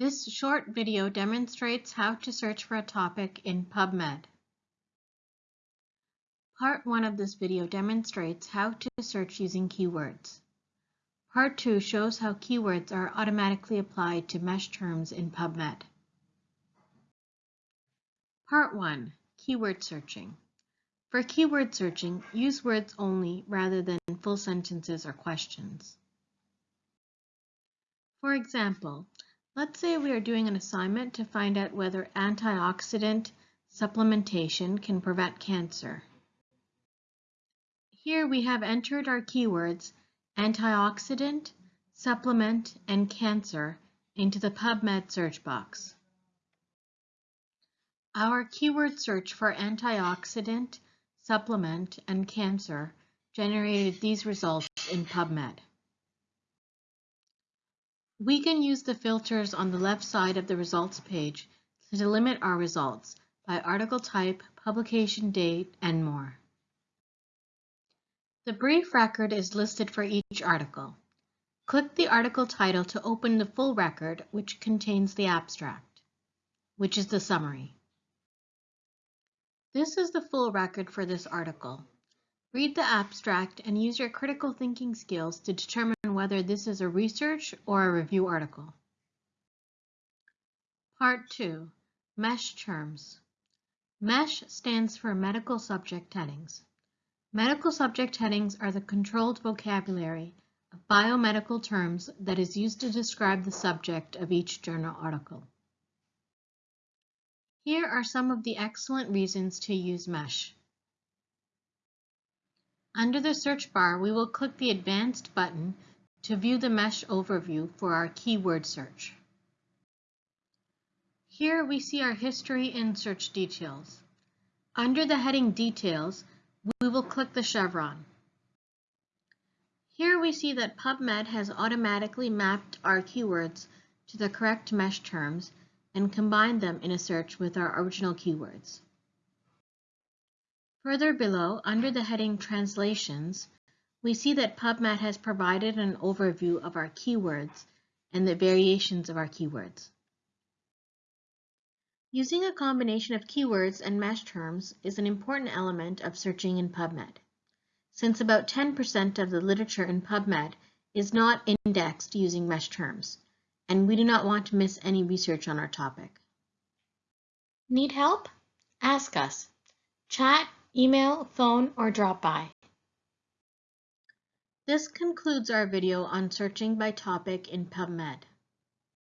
This short video demonstrates how to search for a topic in PubMed. Part 1 of this video demonstrates how to search using keywords. Part 2 shows how keywords are automatically applied to MeSH terms in PubMed. Part 1. Keyword searching. For keyword searching, use words only rather than full sentences or questions. For example, let's say we are doing an assignment to find out whether antioxidant supplementation can prevent cancer. Here we have entered our keywords antioxidant, supplement, and cancer into the PubMed search box. Our keyword search for antioxidant, supplement, and cancer generated these results in PubMed. We can use the filters on the left side of the results page to delimit our results by article type, publication date, and more. The brief record is listed for each article. Click the article title to open the full record, which contains the abstract, which is the summary. This is the full record for this article. Read the abstract and use your critical thinking skills to determine whether this is a research or a review article. Part 2. MeSH terms. MeSH stands for Medical Subject Headings. Medical subject headings are the controlled vocabulary of biomedical terms that is used to describe the subject of each journal article. Here are some of the excellent reasons to use MeSH. Under the search bar, we will click the Advanced button to view the MeSH overview for our keyword search. Here we see our history and search details. Under the heading Details, we will click the chevron. Here we see that PubMed has automatically mapped our keywords to the correct MeSH terms and combined them in a search with our original keywords. Further below, under the heading Translations, we see that PubMed has provided an overview of our keywords and the variations of our keywords. Using a combination of keywords and MeSH terms is an important element of searching in PubMed, since about 10% of the literature in PubMed is not indexed using MeSH terms, and we do not want to miss any research on our topic. Need help? Ask us. Chat email, phone, or drop by. This concludes our video on searching by topic in PubMed.